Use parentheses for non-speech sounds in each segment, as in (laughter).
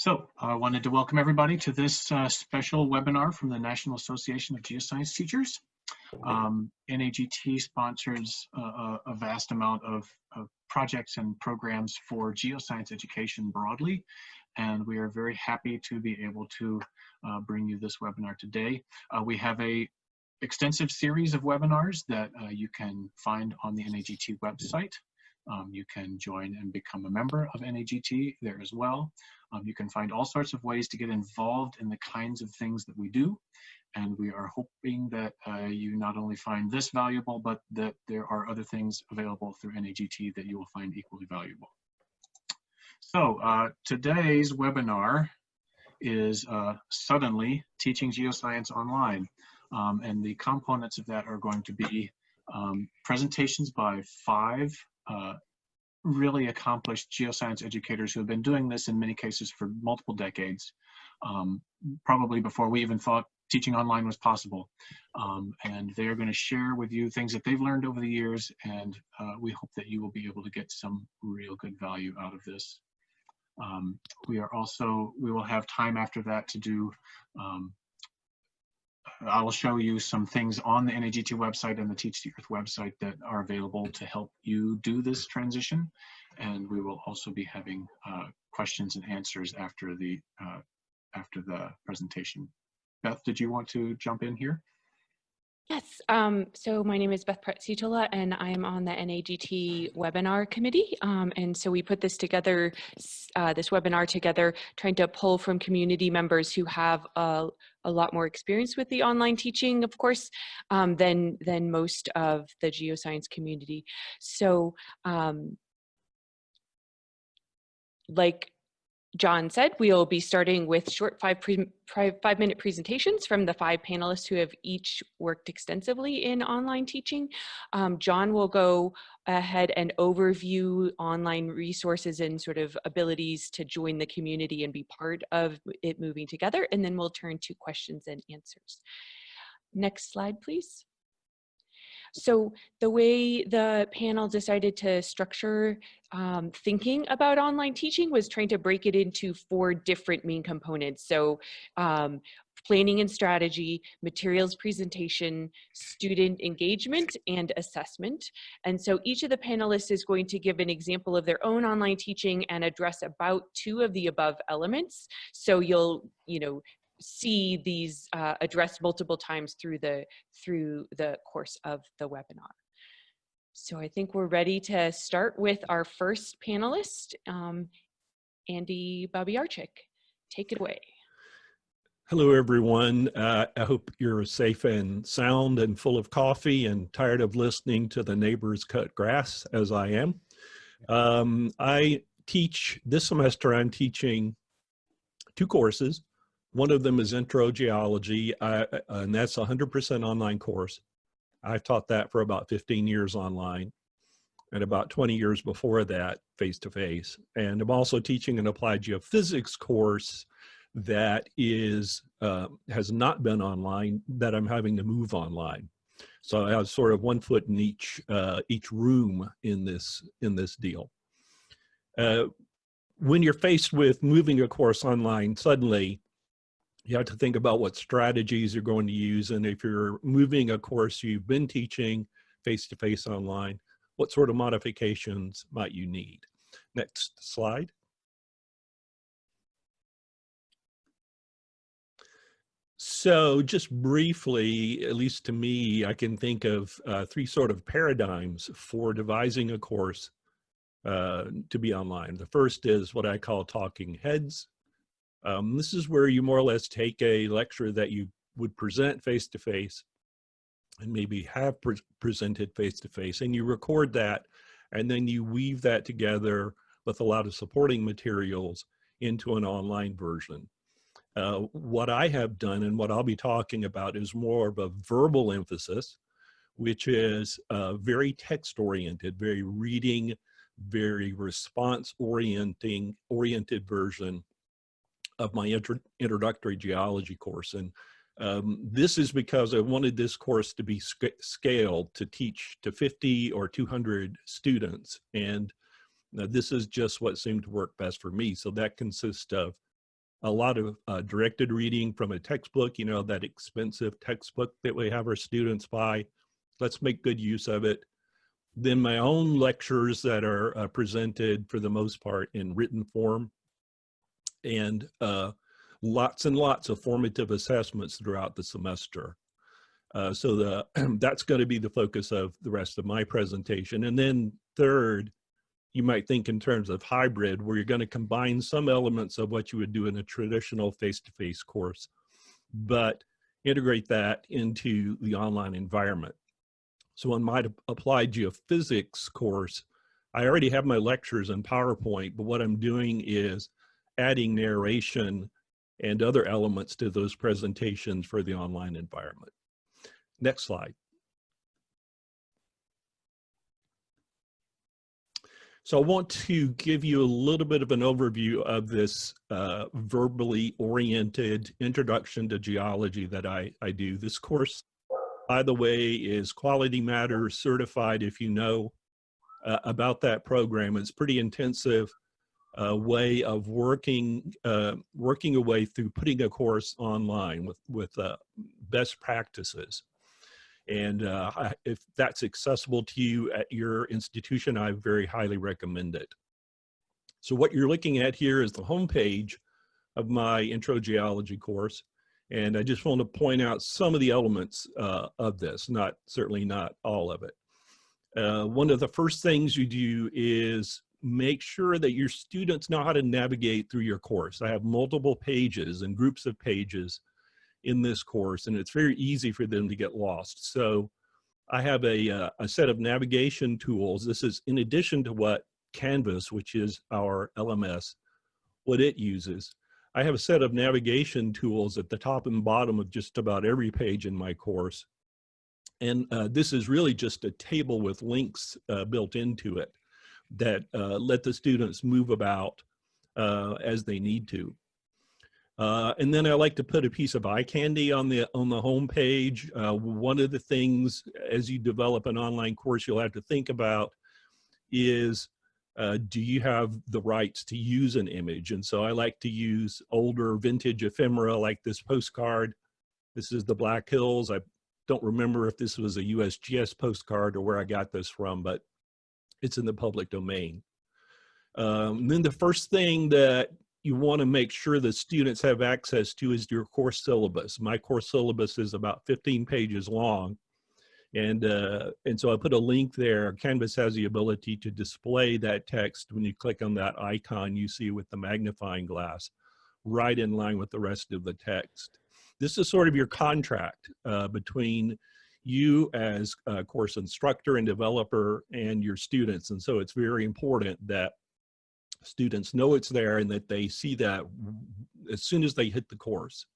So I wanted to welcome everybody to this uh, special webinar from the National Association of Geoscience Teachers. Um, NAGT sponsors uh, a vast amount of, of, projects and programs for geoscience education broadly, and we are very happy to be able to uh, bring you this webinar today. Uh, we have a extensive series of webinars that uh, you can find on the NAGT website. Um, you can join and become a member of NAGT there as well. Um, you can find all sorts of ways to get involved in the kinds of things that we do. And we are hoping that uh, you not only find this valuable, but that there are other things available through NAGT that you will find equally valuable. So uh, today's webinar is uh, suddenly teaching geoscience online. Um, and the components of that are going to be um, presentations by five uh, really accomplished geoscience educators who have been doing this in many cases for multiple decades, um, probably before we even thought teaching online was possible. Um, and they are going to share with you things that they've learned over the years, and uh, we hope that you will be able to get some real good value out of this. Um, we are also, we will have time after that to do um, I will show you some things on the NAGT website and the Teach the Earth website that are available to help you do this transition. And we will also be having uh, questions and answers after the uh, after the presentation. Beth, did you want to jump in here? Yes, um, so my name is Beth Pratt-Sitaula and I am on the NAGT webinar committee. Um, and so we put this together, uh, this webinar together, trying to pull from community members who have a, a lot more experience with the online teaching, of course, um, than, than most of the geoscience community. So um, like John said, we'll be starting with short five, five minute presentations from the five panelists who have each worked extensively in online teaching. Um, John will go ahead and overview online resources and sort of abilities to join the community and be part of it moving together. And then we'll turn to questions and answers. Next slide, please. So the way the panel decided to structure um, thinking about online teaching was trying to break it into four different main components. So um, planning and strategy, materials presentation, student engagement, and assessment. And so each of the panelists is going to give an example of their own online teaching and address about two of the above elements. So you'll, you know, see these uh, addressed multiple times through the through the course of the webinar. So I think we're ready to start with our first panelist, um, Andy Bobyarchick. Take it away. Hello, everyone. Uh, I hope you're safe and sound and full of coffee and tired of listening to the neighbors cut grass as I am. Um, I teach, this semester I'm teaching two courses. One of them is intro geology, I, and that's a 100% online course. I've taught that for about 15 years online and about 20 years before that face-to-face. -face. And I'm also teaching an applied geophysics course that is uh, has not been online that I'm having to move online. So I have sort of one foot in each uh, each room in this in this deal. Uh, when you're faced with moving a course online, suddenly you have to think about what strategies you're going to use. And if you're moving a course you've been teaching face-to-face -face online, what sort of modifications might you need? Next slide. So just briefly, at least to me, I can think of uh, three sort of paradigms for devising a course uh, to be online. The first is what I call talking heads. Um, this is where you more or less take a lecture that you would present face-to-face -face and maybe have pre presented face-to-face -face, and you record that and then you weave that together with a lot of supporting materials into an online version. Uh, what I have done and what I'll be talking about is more of a verbal emphasis, which is uh, very text oriented, very reading, very response orienting oriented version of my intro introductory geology course. And um, this is because I wanted this course to be sc scaled to teach to 50 or 200 students. And uh, this is just what seemed to work best for me. So that consists of a lot of uh, directed reading from a textbook, you know, that expensive textbook that we have our students buy. Let's make good use of it. Then my own lectures that are uh, presented for the most part in written form and uh, lots and lots of formative assessments throughout the semester. Uh, so the (clears throat) that's going to be the focus of the rest of my presentation. And then third, you might think in terms of hybrid, where you're going to combine some elements of what you would do in a traditional face-to-face -face course, but integrate that into the online environment. So in my applied geophysics course, I already have my lectures in PowerPoint, but what I'm doing is adding narration and other elements to those presentations for the online environment. Next slide. So I want to give you a little bit of an overview of this uh, verbally oriented introduction to geology that I, I do. This course, by the way, is Quality Matters certified if you know uh, about that program. It's pretty intensive uh, way of working uh, working a way through putting a course online with, with uh, best practices. And uh, if that's accessible to you at your institution, I very highly recommend it. So what you're looking at here is the homepage of my intro geology course. And I just want to point out some of the elements uh, of this, not certainly not all of it. Uh, one of the first things you do is make sure that your students know how to navigate through your course. I have multiple pages and groups of pages in this course and it's very easy for them to get lost. So I have a, uh, a set of navigation tools. This is in addition to what Canvas, which is our LMS, what it uses. I have a set of navigation tools at the top and bottom of just about every page in my course. And uh, this is really just a table with links uh, built into it that uh, let the students move about uh, as they need to. Uh, and then I like to put a piece of eye candy on the on the home page. Uh, one of the things as you develop an online course you'll have to think about is uh, do you have the rights to use an image? And so I like to use older vintage ephemera like this postcard. This is the Black Hills. I don't remember if this was a USGS postcard or where I got this from, but it's in the public domain. Um, then the first thing that you want to make sure that students have access to is your course syllabus. My course syllabus is about 15 pages long. And, uh, and so I put a link there. Canvas has the ability to display that text when you click on that icon you see with the magnifying glass, right in line with the rest of the text. This is sort of your contract uh, between you as a course instructor and developer and your students. And so it's very important that students know it's there and that they see that as soon as they hit the course.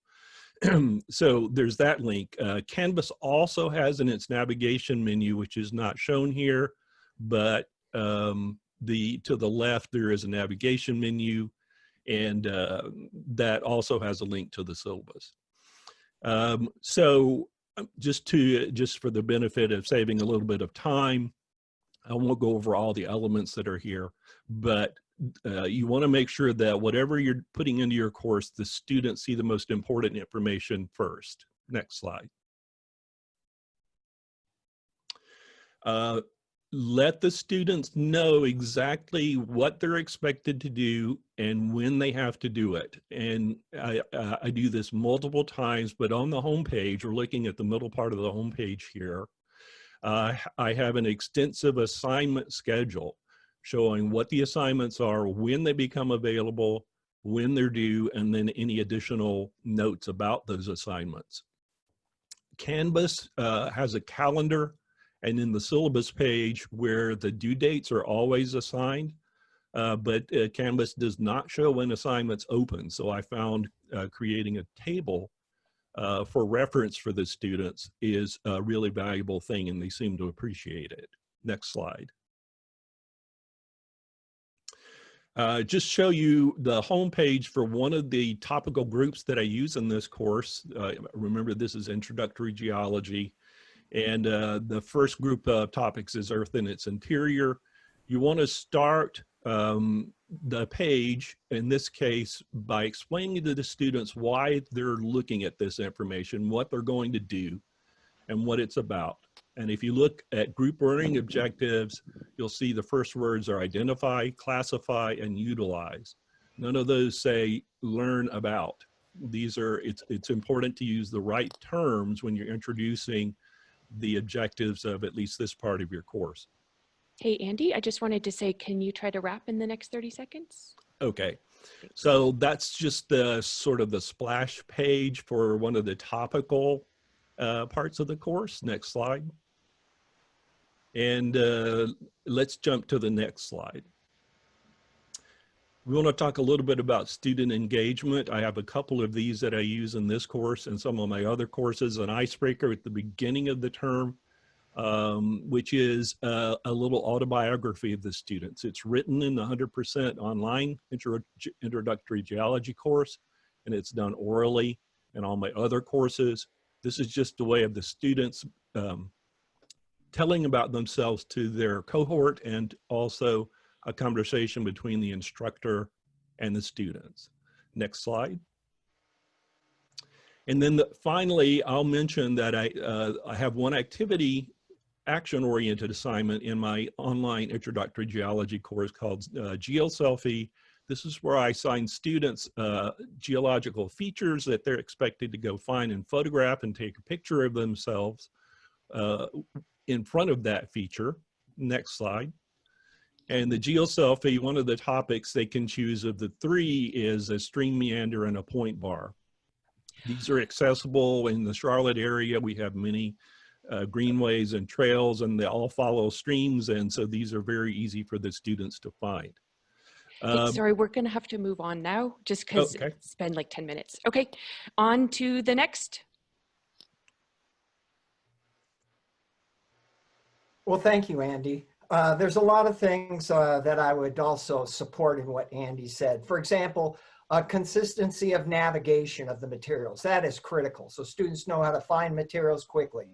(clears throat) so there's that link. Uh, Canvas also has in its navigation menu, which is not shown here, but um, the to the left there is a navigation menu and uh, that also has a link to the syllabus. Um, so just to just for the benefit of saving a little bit of time, I won't go over all the elements that are here, but uh, you want to make sure that whatever you're putting into your course, the students see the most important information first. Next slide. Uh, let the students know exactly what they're expected to do and when they have to do it. And I, uh, I do this multiple times, but on the home page, we're looking at the middle part of the home page here. Uh, I have an extensive assignment schedule showing what the assignments are, when they become available, when they're due, and then any additional notes about those assignments. Canvas uh, has a calendar and in the syllabus page where the due dates are always assigned, uh, but uh, Canvas does not show when assignments open. So I found uh, creating a table uh, for reference for the students is a really valuable thing and they seem to appreciate it. Next slide. Uh, just show you the homepage for one of the topical groups that I use in this course. Uh, remember, this is introductory geology. And uh, the first group of topics is Earth and its interior. You want to start um, the page, in this case, by explaining to the students why they're looking at this information, what they're going to do, and what it's about. And if you look at group learning objectives, you'll see the first words are identify, classify, and utilize. None of those say learn about. These are, it's, it's important to use the right terms when you're introducing the objectives of at least this part of your course. Hey, Andy, I just wanted to say, can you try to wrap in the next 30 seconds? Okay, so that's just the sort of the splash page for one of the topical uh, parts of the course. Next slide. And uh, let's jump to the next slide. We want to talk a little bit about student engagement. I have a couple of these that I use in this course and some of my other courses, an icebreaker at the beginning of the term, um, which is uh, a little autobiography of the students. It's written in the 100% online intro introductory geology course, and it's done orally in all my other courses. This is just a way of the students um, telling about themselves to their cohort and also a conversation between the instructor and the students. Next slide. And then the, finally, I'll mention that I, uh, I have one activity action-oriented assignment in my online introductory geology course called uh, GeoSelfie. This is where I assign students uh, geological features that they're expected to go find and photograph and take a picture of themselves uh, in front of that feature. Next slide. And the geoselfie, one of the topics they can choose of the three is a stream meander and a point bar. These are accessible in the Charlotte area. We have many uh, greenways and trails and they all follow streams. And so these are very easy for the students to find. Um, sorry, we're going to have to move on now just because Okay. spend like 10 minutes. Okay, on to the next. Well, thank you, Andy. Uh, there's a lot of things uh, that I would also support in what Andy said. For example, uh, consistency of navigation of the materials. That is critical. So students know how to find materials quickly.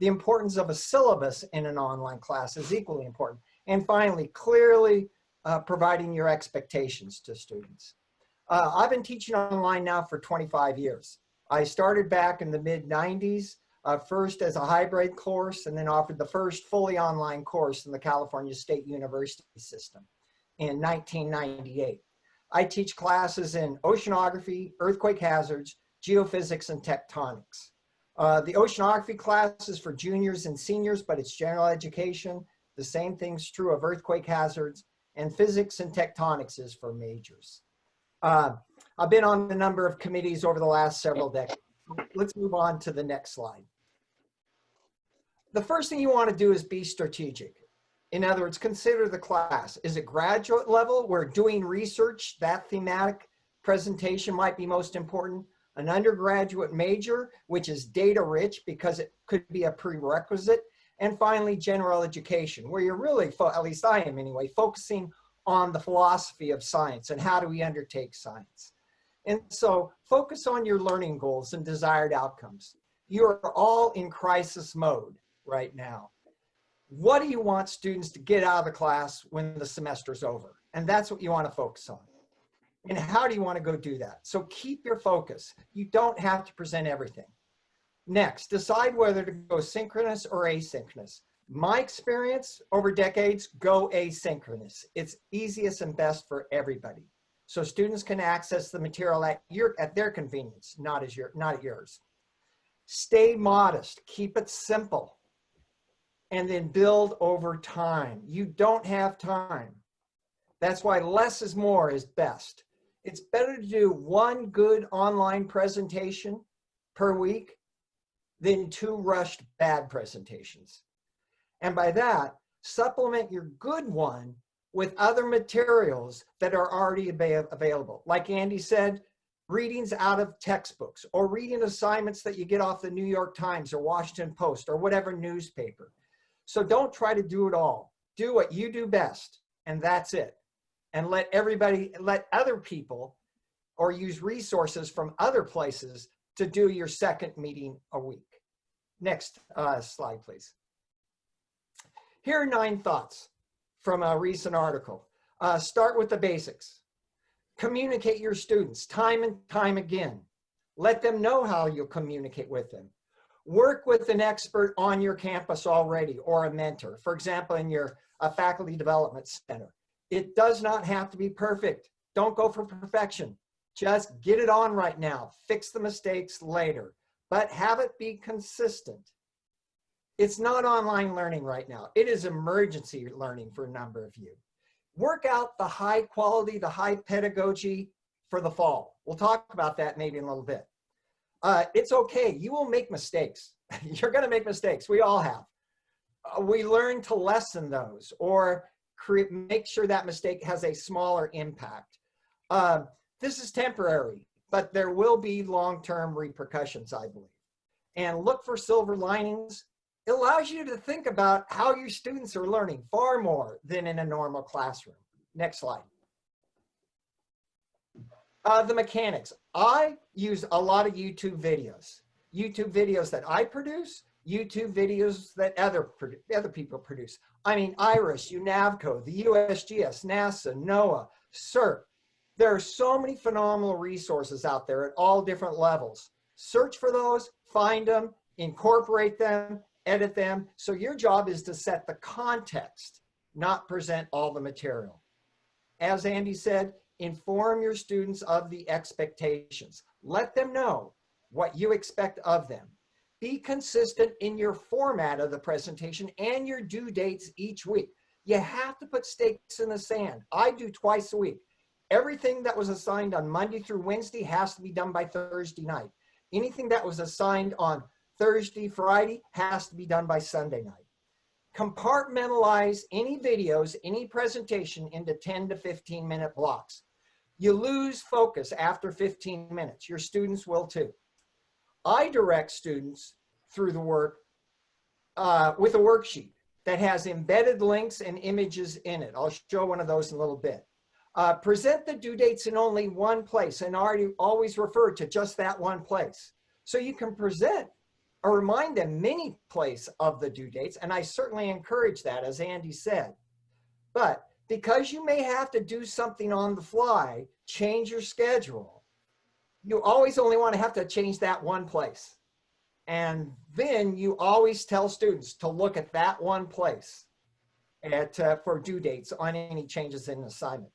The importance of a syllabus in an online class is equally important. And finally, clearly uh, providing your expectations to students. Uh, I've been teaching online now for 25 years. I started back in the mid 90s uh, first as a hybrid course and then offered the first fully online course in the California State University system in 1998. I teach classes in oceanography, earthquake hazards, geophysics, and tectonics. Uh, the oceanography class is for juniors and seniors, but it's general education. The same thing's true of earthquake hazards, and physics and tectonics is for majors. Uh, I've been on a number of committees over the last several decades. Let's move on to the next slide the first thing you want to do is be strategic. In other words, consider the class. Is it graduate level where doing research, that thematic presentation might be most important? An undergraduate major, which is data rich because it could be a prerequisite. And finally, general education, where you're really, at least I am anyway, focusing on the philosophy of science and how do we undertake science. And so focus on your learning goals and desired outcomes. You are all in crisis mode right now. What do you want students to get out of the class when the semester's over? And that's what you want to focus on. And how do you want to go do that? So keep your focus. You don't have to present everything. Next, decide whether to go synchronous or asynchronous. My experience over decades, go asynchronous. It's easiest and best for everybody. So students can access the material at your at their convenience, not as your not at yours. Stay modest, keep it simple and then build over time. You don't have time. That's why less is more is best. It's better to do one good online presentation per week than two rushed bad presentations. And by that, supplement your good one with other materials that are already available. Like Andy said, readings out of textbooks or reading assignments that you get off the New York Times or Washington Post or whatever newspaper. So don't try to do it all. Do what you do best, and that's it. And let everybody, let other people or use resources from other places to do your second meeting a week. Next uh, slide, please. Here are nine thoughts from a recent article. Uh, start with the basics. Communicate your students time and time again. Let them know how you'll communicate with them. Work with an expert on your campus already or a mentor. For example, in your uh, faculty development center. It does not have to be perfect. Don't go for perfection. Just get it on right now. Fix the mistakes later, but have it be consistent. It's not online learning right now. It is emergency learning for a number of you. Work out the high quality, the high pedagogy for the fall. We'll talk about that maybe in a little bit. Uh, it's okay. You will make mistakes. (laughs) You're going to make mistakes. We all have. Uh, we learn to lessen those or create, make sure that mistake has a smaller impact. Uh, this is temporary, but there will be long-term repercussions, I believe. And look for silver linings. It allows you to think about how your students are learning far more than in a normal classroom. Next slide. Uh, the mechanics. I use a lot of YouTube videos. YouTube videos that I produce, YouTube videos that other, other people produce. I mean, IRIS, UNAVCO, the USGS, NASA, NOAA, SERC. There are so many phenomenal resources out there at all different levels. Search for those, find them, incorporate them, edit them. So your job is to set the context, not present all the material. As Andy said, inform your students of the expectations. Let them know what you expect of them. Be consistent in your format of the presentation and your due dates each week. You have to put stakes in the sand. I do twice a week. Everything that was assigned on Monday through Wednesday has to be done by Thursday night. Anything that was assigned on Thursday, Friday has to be done by Sunday night. Compartmentalize any videos, any presentation into 10 to 15 minute blocks. You lose focus after 15 minutes. Your students will too. I direct students through the work uh, with a worksheet that has embedded links and images in it. I'll show one of those in a little bit. Uh, present the due dates in only one place and already always refer to just that one place. So you can present or remind them many place of the due dates. And I certainly encourage that as Andy said. But because you may have to do something on the fly, change your schedule, you always only want to have to change that one place. And then you always tell students to look at that one place at, uh, for due dates on any changes in assignment.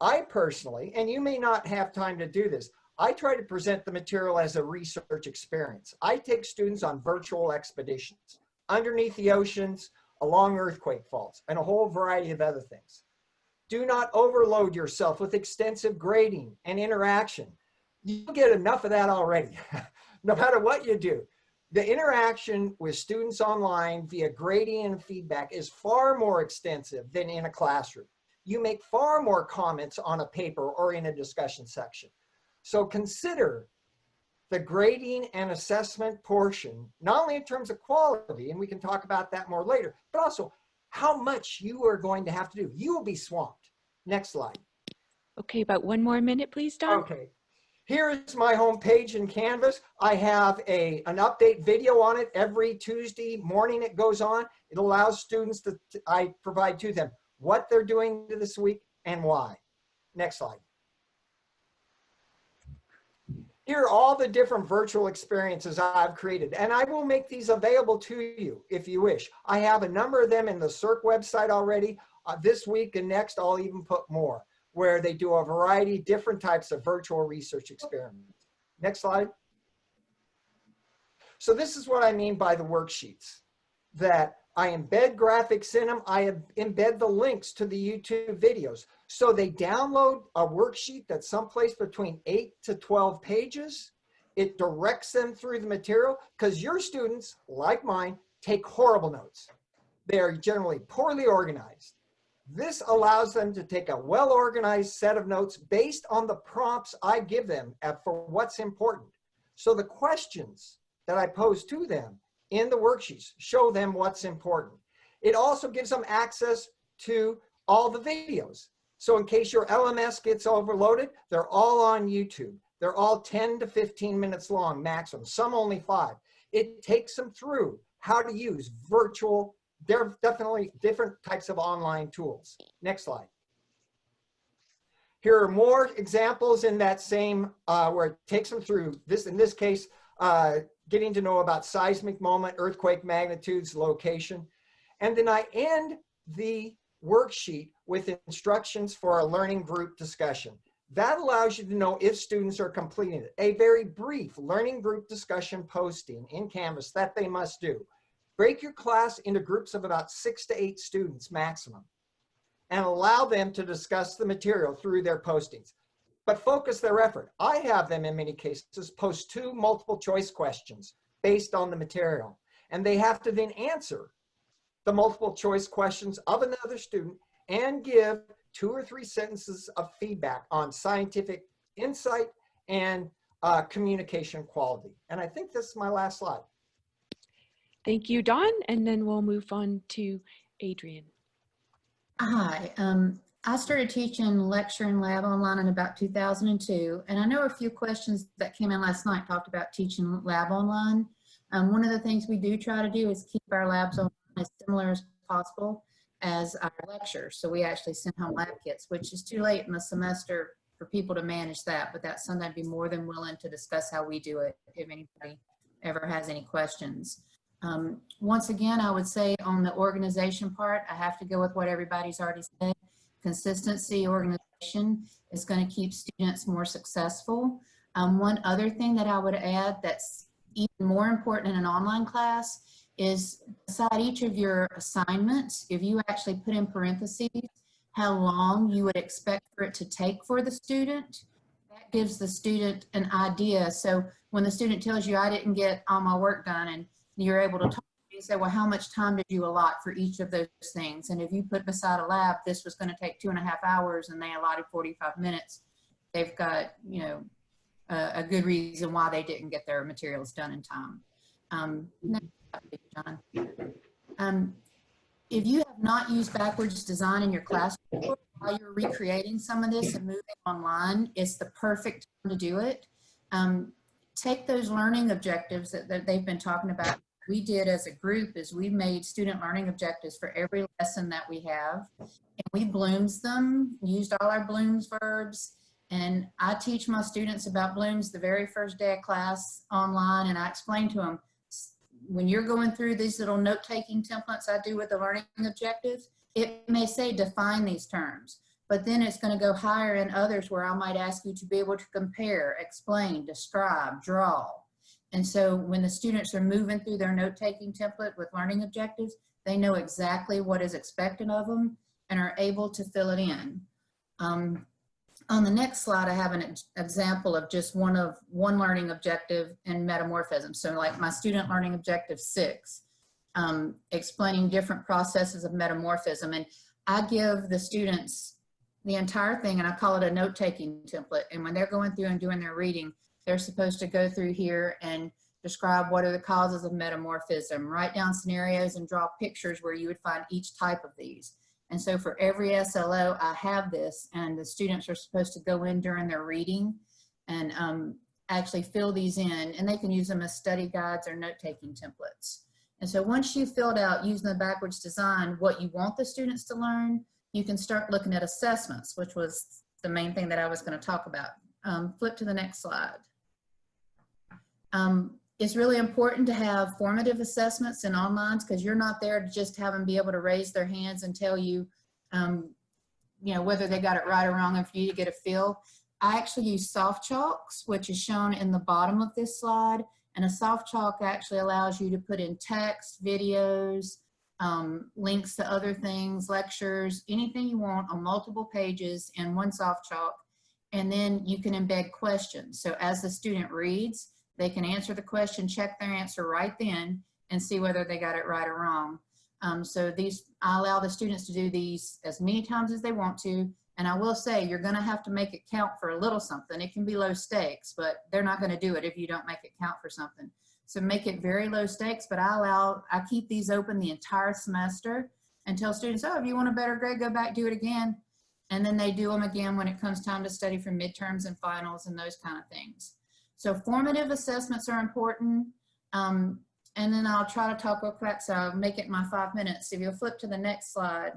I personally, and you may not have time to do this, I try to present the material as a research experience. I take students on virtual expeditions, underneath the oceans, along earthquake faults, and a whole variety of other things. Do not overload yourself with extensive grading and interaction. You get enough of that already, (laughs) no matter what you do. The interaction with students online via grading and feedback is far more extensive than in a classroom. You make far more comments on a paper or in a discussion section. So consider the grading and assessment portion, not only in terms of quality, and we can talk about that more later, but also how much you are going to have to do. You will be swamped. Next slide. Okay, about one more minute, please, Don. Okay. Here is my home page in Canvas. I have a, an update video on it every Tuesday morning it goes on. It allows students to, to I provide to them what they're doing this week and why. Next slide. Here are all the different virtual experiences I've created, and I will make these available to you if you wish. I have a number of them in the SERC website already. Uh, this week and next, I'll even put more, where they do a variety different types of virtual research experiments. Next slide. So this is what I mean by the worksheets, that I embed graphics in them. I embed the links to the YouTube videos. So they download a worksheet that's someplace between eight to 12 pages. It directs them through the material because your students, like mine, take horrible notes. They are generally poorly organized. This allows them to take a well-organized set of notes based on the prompts I give them for what's important. So the questions that I pose to them in the worksheets show them what's important. It also gives them access to all the videos. So in case your LMS gets overloaded, they're all on YouTube. They're all 10 to 15 minutes long maximum, some only five. It takes them through how to use virtual, there are definitely different types of online tools. Next slide. Here are more examples in that same, uh, where it takes them through this, in this case, uh, getting to know about seismic moment, earthquake magnitudes, location. And then I end the worksheet with instructions for a learning group discussion. That allows you to know if students are completing it. A very brief learning group discussion posting in Canvas that they must do. Break your class into groups of about six to eight students maximum and allow them to discuss the material through their postings. But focus their effort. I have them in many cases post two multiple choice questions based on the material. And they have to then answer the multiple choice questions of another student and give two or three sentences of feedback on scientific insight and uh, communication quality. And I think this is my last slide. Thank you, Don. And then we'll move on to Adrian. Hi, um, I started teaching lecture and lab online in about 2002, and I know a few questions that came in last night talked about teaching lab online. Um, one of the things we do try to do is keep our labs online as similar as possible as our lectures. So we actually send home lab kits, which is too late in the semester for people to manage that, but that's something I'd be more than willing to discuss how we do it if anybody ever has any questions. Um, once again, I would say on the organization part, I have to go with what everybody's already said. Consistency, organization is going to keep students more successful. Um, one other thing that I would add that's even more important in an online class is beside each of your assignments, if you actually put in parentheses how long you would expect for it to take for the student, that gives the student an idea. So when the student tells you, I didn't get all my work done, and you're able to talk, you say, well, how much time did you allot for each of those things? And if you put beside a lab, this was gonna take two and a half hours and they allotted 45 minutes, they've got, you know, a, a good reason why they didn't get their materials done in time. Um, John. Um, if you have not used backwards design in your classroom while you're recreating some of this and moving online, it's the perfect time to do it. Um, take those learning objectives that, that they've been talking about. We did as a group is we made student learning objectives for every lesson that we have. And we blooms them, used all our Bloom's verbs. And I teach my students about Bloom's the very first day of class online. And I explain to them, when you're going through these little note-taking templates I do with the learning objectives, it may say define these terms, but then it's going to go higher in others where I might ask you to be able to compare, explain, describe, draw. And so when the students are moving through their note-taking template with learning objectives, they know exactly what is expected of them and are able to fill it in. Um, on the next slide, I have an example of just one of one learning objective and metamorphism. So like my student learning objective six, um, explaining different processes of metamorphism. And I give the students the entire thing and I call it a note-taking template. And when they're going through and doing their reading, they're supposed to go through here and describe what are the causes of metamorphism, write down scenarios and draw pictures where you would find each type of these. And so for every SLO, I have this and the students are supposed to go in during their reading and um, actually fill these in and they can use them as study guides or note-taking templates. And so once you've filled out using the backwards design what you want the students to learn, you can start looking at assessments, which was the main thing that I was gonna talk about. Um, flip to the next slide. Um, it's really important to have formative assessments and online because you're not there to just have them be able to raise their hands and tell you, um, you know, whether they got it right or wrong and for you to get a feel. I actually use SoftChalks, which is shown in the bottom of this slide. And a SoftChalk actually allows you to put in text, videos, um, links to other things, lectures, anything you want on multiple pages in one SoftChalk. And then you can embed questions. So as the student reads, they can answer the question, check their answer right then, and see whether they got it right or wrong. Um, so these, I allow the students to do these as many times as they want to. And I will say, you're gonna have to make it count for a little something. It can be low stakes, but they're not gonna do it if you don't make it count for something. So make it very low stakes, but I allow, I keep these open the entire semester and tell students, oh, if you want a better grade, go back, do it again. And then they do them again when it comes time to study for midterms and finals and those kind of things. So formative assessments are important. Um, and then I'll try to talk real quick, so I'll make it my five minutes. If you'll flip to the next slide.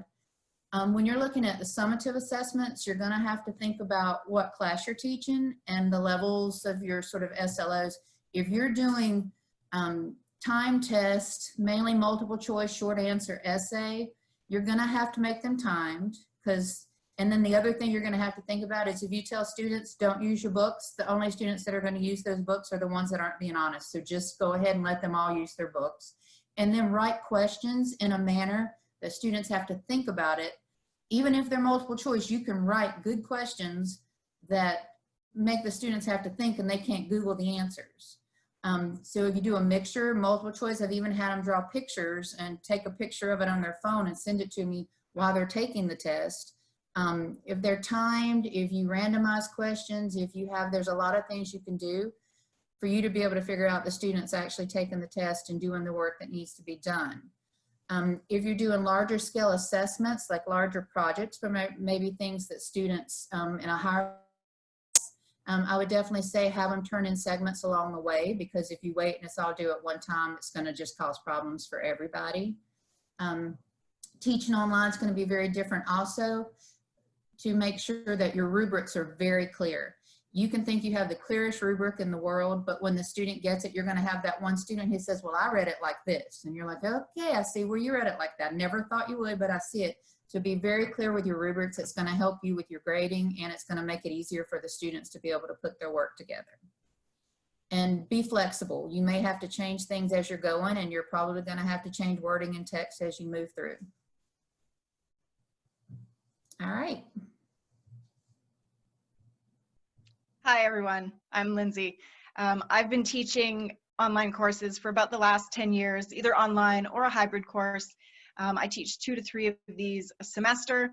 Um, when you're looking at the summative assessments, you're gonna have to think about what class you're teaching and the levels of your sort of SLOs. If you're doing um, time test, mainly multiple choice, short answer essay, you're gonna have to make them timed because, and then the other thing you're gonna have to think about is if you tell students, don't use your books, the only students that are gonna use those books are the ones that aren't being honest. So just go ahead and let them all use their books. And then write questions in a manner that students have to think about it. Even if they're multiple choice, you can write good questions that make the students have to think and they can't Google the answers. Um, so if you do a mixture, multiple choice, I've even had them draw pictures and take a picture of it on their phone and send it to me while they're taking the test. Um, if they're timed, if you randomize questions, if you have, there's a lot of things you can do for you to be able to figure out the students actually taking the test and doing the work that needs to be done. Um, if you're doing larger scale assessments, like larger projects, but maybe things that students um, in a higher um, I would definitely say have them turn in segments along the way because if you wait and it's all due at one time, it's going to just cause problems for everybody. Um, teaching online is going to be very different also to make sure that your rubrics are very clear. You can think you have the clearest rubric in the world, but when the student gets it, you're going to have that one student who says, well, I read it like this. And you're like, okay, I see where you read it like that. Never thought you would, but I see it. So be very clear with your rubrics. It's going to help you with your grading and it's going to make it easier for the students to be able to put their work together. And be flexible. You may have to change things as you're going and you're probably going to have to change wording and text as you move through. All right. Hi, everyone. I'm Lindsay. Um, I've been teaching online courses for about the last 10 years, either online or a hybrid course. Um, I teach two to three of these a semester.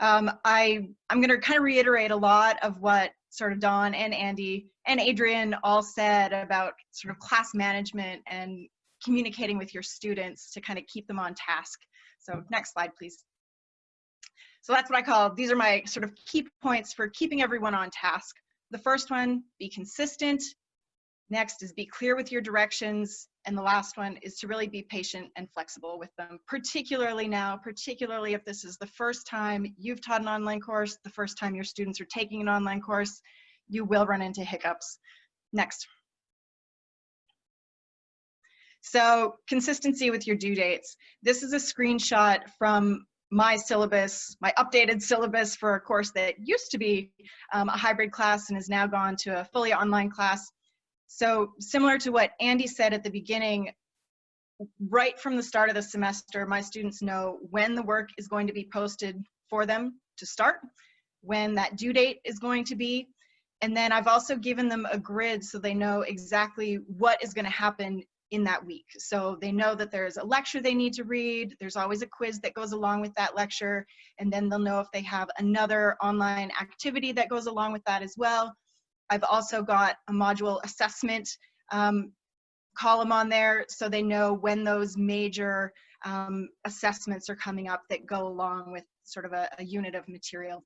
Um, I, I'm going to kind of reiterate a lot of what sort of Dawn and Andy and Adrian all said about sort of class management and communicating with your students to kind of keep them on task. So next slide, please. So that's what I call, these are my sort of key points for keeping everyone on task. The first one, be consistent. Next is be clear with your directions. And the last one is to really be patient and flexible with them, particularly now, particularly if this is the first time you've taught an online course, the first time your students are taking an online course, you will run into hiccups. Next. So consistency with your due dates. This is a screenshot from my syllabus, my updated syllabus for a course that used to be um, a hybrid class and has now gone to a fully online class. So similar to what Andy said at the beginning, right from the start of the semester, my students know when the work is going to be posted for them to start, when that due date is going to be, and then I've also given them a grid so they know exactly what is going to happen in that week. So they know that there's a lecture they need to read, there's always a quiz that goes along with that lecture, and then they'll know if they have another online activity that goes along with that as well. I've also got a module assessment um, column on there so they know when those major um, assessments are coming up that go along with sort of a, a unit of material.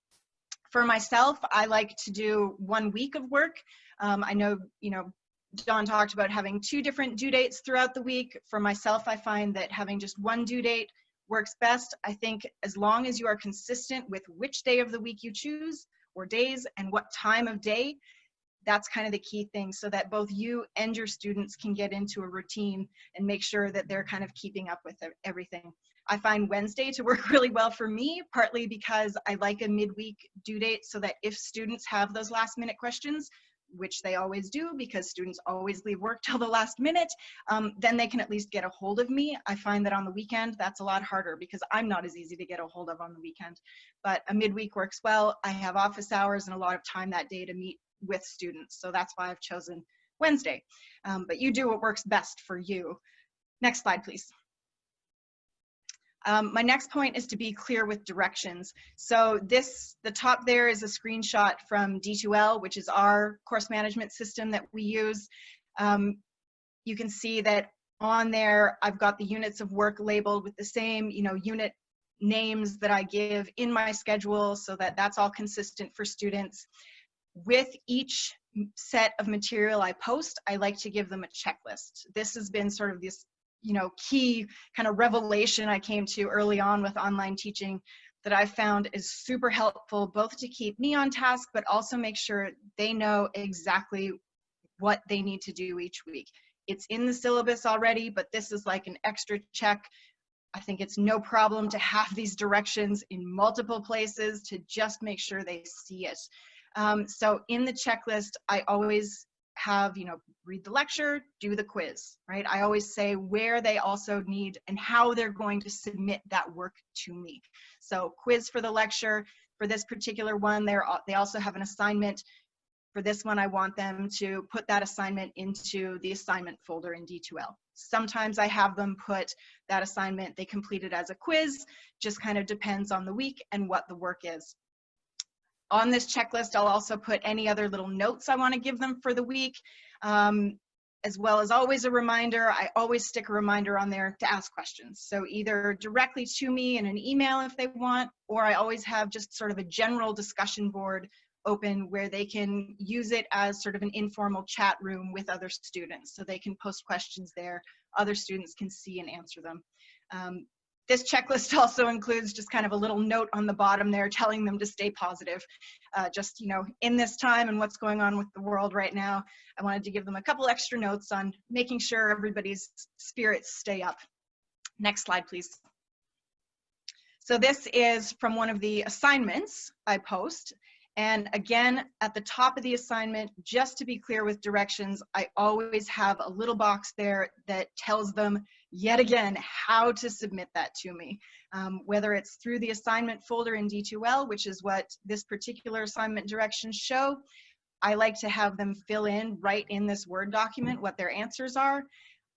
For myself, I like to do one week of work. Um, I know, you know, Dawn talked about having two different due dates throughout the week. For myself, I find that having just one due date works best. I think as long as you are consistent with which day of the week you choose or days and what time of day, that's kind of the key thing so that both you and your students can get into a routine and make sure that they're kind of keeping up with everything. I find Wednesday to work (laughs) really well for me, partly because I like a midweek due date so that if students have those last minute questions, which they always do because students always leave work till the last minute, um, then they can at least get a hold of me. I find that on the weekend, that's a lot harder because I'm not as easy to get a hold of on the weekend. But a midweek works well. I have office hours and a lot of time that day to meet with students. So that's why I've chosen Wednesday. Um, but you do what works best for you. Next slide, please. Um, my next point is to be clear with directions. So this, the top there is a screenshot from D2L, which is our course management system that we use. Um, you can see that on there, I've got the units of work labeled with the same, you know, unit names that I give in my schedule so that that's all consistent for students. With each set of material I post, I like to give them a checklist. This has been sort of this you know, key kind of revelation I came to early on with online teaching that I found is super helpful, both to keep me on task, but also make sure they know exactly what they need to do each week. It's in the syllabus already, but this is like an extra check. I think it's no problem to have (laughs) these directions in multiple places to just make sure they see it. Um, so in the checklist, I always have, you know, read the lecture, do the quiz, right? I always say where they also need and how they're going to submit that work to me. So quiz for the lecture, for this particular one, they're, they also have an assignment. For this one, I want them to put that assignment into the assignment folder in D2L. Sometimes I have them put that assignment, they complete it as a quiz, just kind of depends on the week and what the work is. On this checklist, I'll also put any other little notes I want to give them for the week, um, as well as always a reminder. I always stick a reminder on there to ask questions. So either directly to me in an email if they want, or I always have just sort of a general discussion board open where they can use it as sort of an informal chat room with other students. So they can post questions there, other students can see and answer them. Um, this checklist (laughs) also includes just kind of a little note on the bottom there telling them to stay positive. Uh, just, you know, in this time and what's going on with the world right now, I wanted to give them a couple extra notes on making sure everybody's spirits stay up. Next slide, please. So this is from one of the assignments I post. And again, at the top of the assignment, just to be clear with directions, I always have a little box there that tells them yet again how to submit that to me. Um, whether it's through the assignment folder in D2L, which is what this particular assignment directions show, I like to have them fill in right in this Word document what their answers are.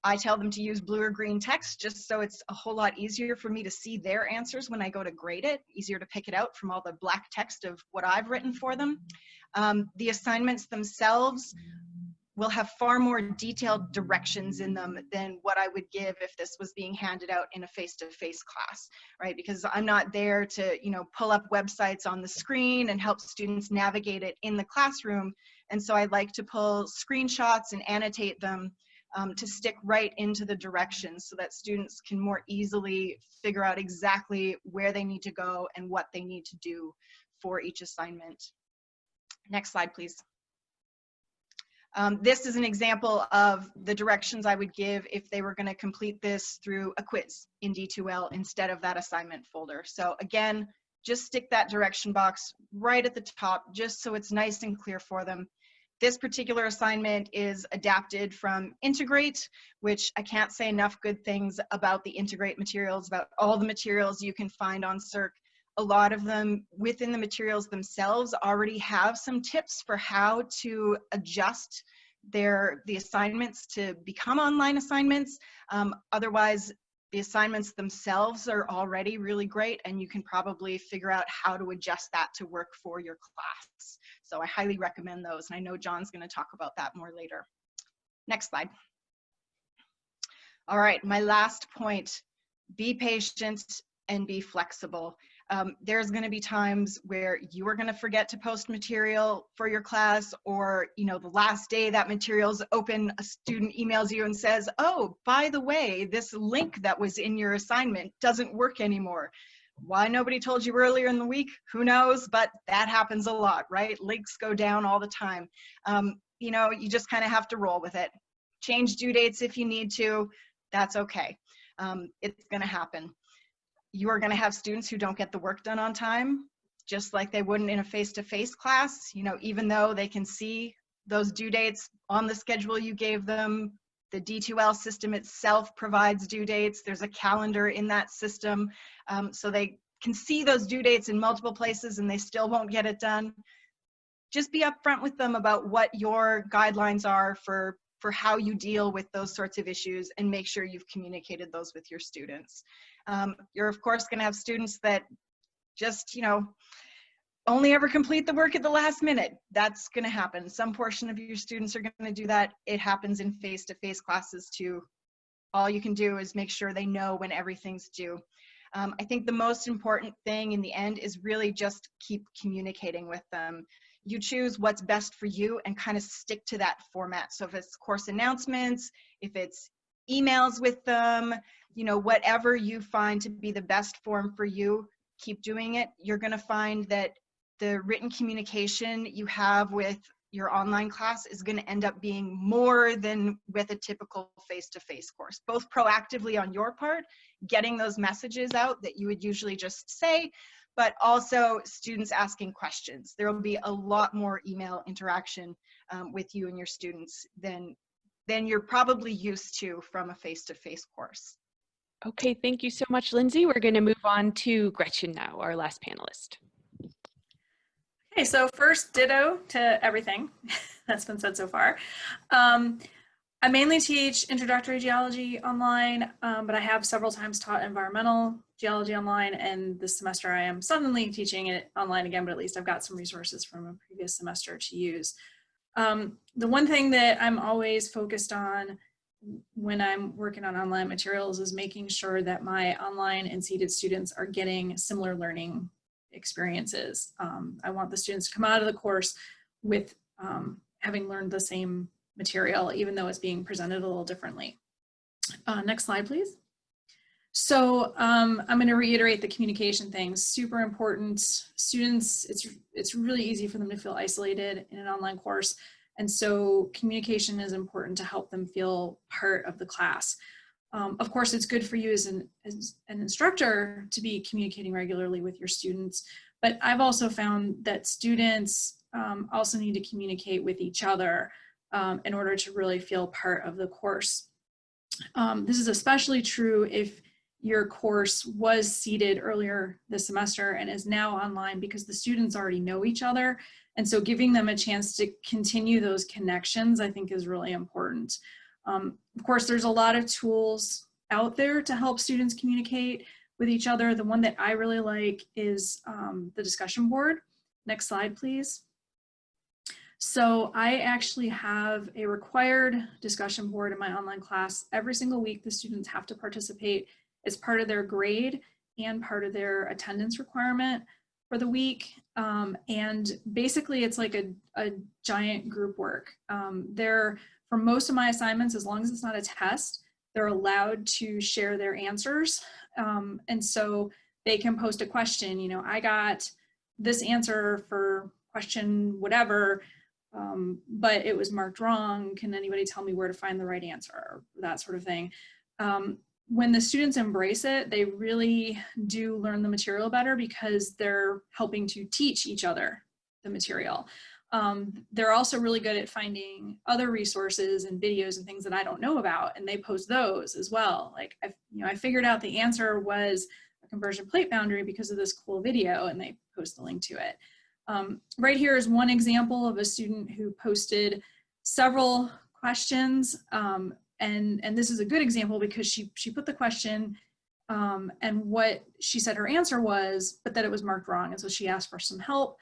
I tell them to use blue or green text just so it's a whole lot easier for me to see their answers when I go to grade it, easier to pick it out from all the black text of what I've written for them. Um, the assignments themselves will have far more detailed directions in them than what I would give if this was being handed out in a face-to-face -face class, right? Because I'm not there to, you know, pull up websites on the screen and help students navigate it in the classroom. And so I like to pull screenshots and annotate them um, to stick right into the directions so that students can more easily figure out exactly where they need to go and what they need to do for each assignment. Next slide, please. Um, this is an example of the directions I would give if they were going to complete this through a quiz in D2L instead of that assignment folder. So again, just stick that direction box right at the top just so it's nice and clear for them. This particular assignment is adapted from Integrate, which I can't say enough good things about the Integrate materials, about all the materials you can find on SERC. A lot of them within the materials themselves already have some tips for how to adjust their the assignments to become online assignments. Um, otherwise, the assignments themselves are already really great and you can probably figure out how to adjust that to work for your class. So I highly recommend those. And I know John's gonna talk about that more later. Next slide. All right, my last point, be patient and be flexible. Um, there's going to be times where you are going to forget to post material for your class or you know the last day that material's open a student emails you and says oh by the way this link that was in your assignment doesn't work anymore why nobody told you earlier in the week? Who knows? But that happens a lot right? Links go down all the time. Um, you know you just kind of have to roll with it. Change due dates if you need to. That's okay. Um, it's going to happen. You are going to have students who don't get the work done on time, just like they wouldn't in a face-to-face -face class, you know, even though they can see those due dates on the schedule you gave them. The D2L system itself provides due dates. There's a calendar in that system. Um, so they can see those due dates in multiple places and they still won't get it done. Just be upfront with them about what your guidelines are for for how you deal with those sorts of issues and make sure you've communicated those with your students. Um, you're of course going to have students that just, you know, only ever complete the work at the last minute. That's going to happen. Some portion of your students are going to do that. It happens in face-to-face -face classes too. All you can do is make sure they know when everything's due. Um, I think the most important thing in the end is really just keep communicating with them. You choose what's best for you and kind of stick to that format. So if it's course announcements, if it's emails with them, you know, whatever you find to be the best form for you, keep doing it. You're going to find that the written communication you have with your online class is going to end up being more than with a typical face-to-face course, both proactively on your part, getting those messages out that you would usually just say, but also students asking questions. There will be a lot more email interaction um, with you and your students than, than you're probably used to from a face-to-face course. Okay, thank you so much, Lindsay. We're going to move on to Gretchen now, our last panelist. Okay, so first ditto to everything (laughs) that's been said so far. Um, I mainly teach introductory geology online, um, but I have several times taught environmental geology online and this semester I am suddenly teaching it online again, but at least I've got some resources from a previous semester to use. Um, the one thing that I'm always focused on when I'm working on online materials is making sure that my online and seated students are getting similar learning experiences. Um, I want the students to come out of the course with um, having learned the same material, even though it's being presented a little differently. Uh, next slide, please. So um, I'm going to reiterate the communication things, super important. Students, it's, it's really easy for them to feel isolated in an online course. And so communication is important to help them feel part of the class. Um, of course, it's good for you as an, as an instructor to be communicating regularly with your students, but I've also found that students um, also need to communicate with each other um, in order to really feel part of the course. Um, this is especially true if your course was seated earlier this semester and is now online because the students already know each other. And so giving them a chance to continue those connections, I think is really important. Um, of course, there's a lot of tools out there to help students communicate with each other. The one that I really like is um, the discussion board. Next slide, please. So I actually have a required discussion board in my online class. Every single week, the students have to participate as part of their grade and part of their attendance requirement for the week. Um, and basically, it's like a, a giant group work. Um, they're for most of my assignments, as long as it's not a test, they're allowed to share their answers. Um, and so they can post a question, you know, I got this answer for question whatever, um, but it was marked wrong. Can anybody tell me where to find the right answer? That sort of thing. Um, when the students embrace it, they really do learn the material better because they're helping to teach each other the material. Um, they're also really good at finding other resources and videos and things that I don't know about, and they post those as well. Like, I, you know, I figured out the answer was a convergent plate boundary because of this cool video, and they post the link to it. Um, right here is one example of a student who posted several questions, um, and and this is a good example because she she put the question um, and what she said her answer was, but that it was marked wrong, and so she asked for some help.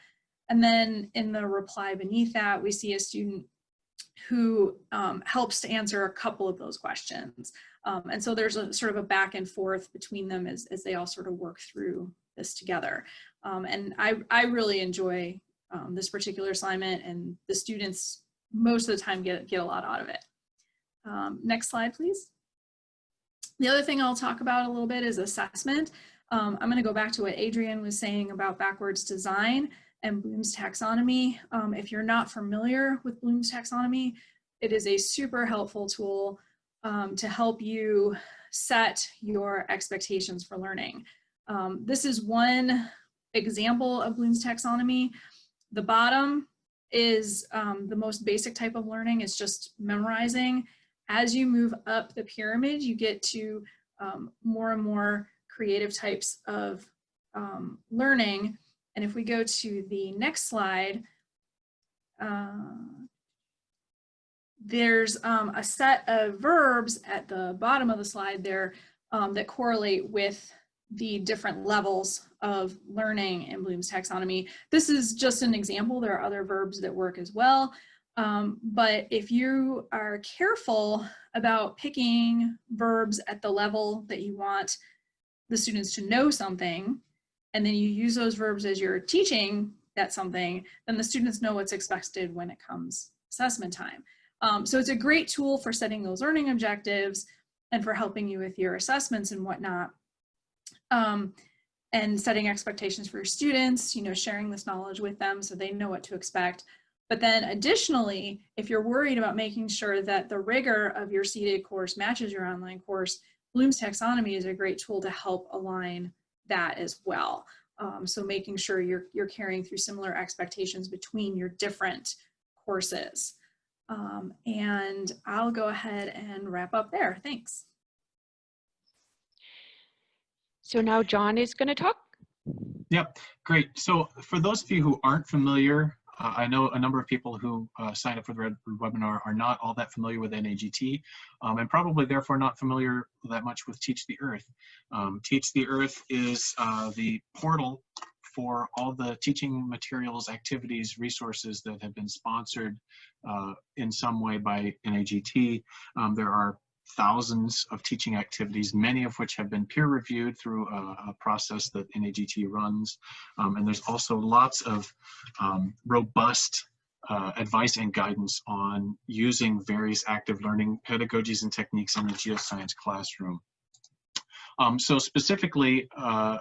And then in the reply beneath that, we see a student who um, helps to answer a couple of those questions. Um, and so there's a sort of a back and forth between them as, as they all sort of work through this together. Um, and I, I really enjoy um, this particular assignment and the students most of the time get, get a lot out of it. Um, next slide, please. The other thing I'll talk about a little bit is assessment. Um, I'm gonna go back to what Adrian was saying about backwards design and Bloom's taxonomy. Um, if you're not familiar with Bloom's taxonomy, it is a super helpful tool um, to help you set your expectations for learning. Um, this is one example of Bloom's taxonomy. The bottom is um, the most basic type of learning. It's just memorizing. As you move up the pyramid, you get to um, more and more creative types of um, learning and if we go to the next slide, uh, there's um, a set of verbs at the bottom of the slide there um, that correlate with the different levels of learning in Bloom's taxonomy. This is just an example. There are other verbs that work as well. Um, but if you are careful about picking verbs at the level that you want the students to know something, and then you use those verbs as you're teaching that something, then the students know what's expected when it comes assessment time. Um, so it's a great tool for setting those learning objectives and for helping you with your assessments and whatnot. Um, and setting expectations for your students, you know, sharing this knowledge with them so they know what to expect. But then additionally, if you're worried about making sure that the rigor of your seated course matches your online course, Bloom's taxonomy is a great tool to help align that as well. Um, so making sure you're, you're carrying through similar expectations between your different courses. Um, and I'll go ahead and wrap up there. Thanks. So now John is going to talk. Yep, great. So for those of you who aren't familiar, uh, I know a number of people who uh, signed up for the Red webinar are not all that familiar with NAGT um, and probably therefore not familiar that much with Teach the Earth. Um, Teach the Earth is uh, the portal for all the teaching materials, activities, resources that have been sponsored uh, in some way by NAGT. Um, there are thousands of teaching activities, many of which have been peer reviewed through a, a process that NAGT runs. Um, and there's also lots of um, robust uh, advice and guidance on using various active learning pedagogies and techniques in the geoscience classroom. Um, so specifically, uh,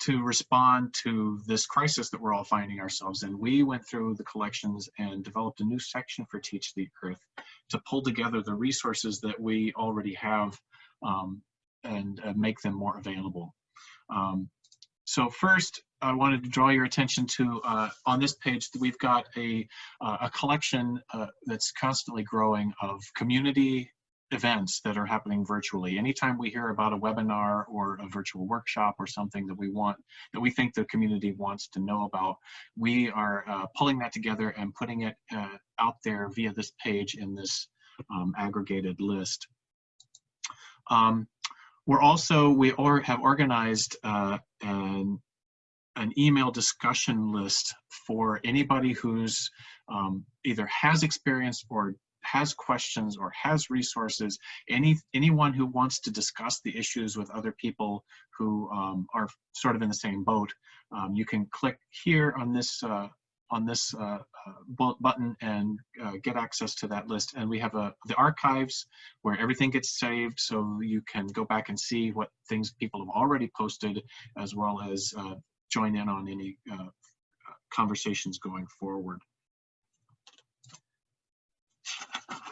to respond to this crisis that we're all finding ourselves in, we went through the collections and developed a new section for Teach the Earth to pull together the resources that we already have um, and uh, make them more available. Um, so first, I wanted to draw your attention to, uh, on this page, we've got a, uh, a collection uh, that's constantly growing of community events that are happening virtually. Anytime we hear about a webinar or a virtual workshop or something that we want, that we think the community wants to know about, we are uh, pulling that together and putting it uh, out there via this page in this um, aggregated list. Um, we're also, we or have organized uh, an, an email discussion list for anybody who's um, either has experience or has questions or has resources, any anyone who wants to discuss the issues with other people who um, are sort of in the same boat, um, you can click here on this uh, on this uh, uh, button and uh, get access to that list. And we have a the archives where everything gets saved, so you can go back and see what things people have already posted, as well as uh, join in on any uh, conversations going forward.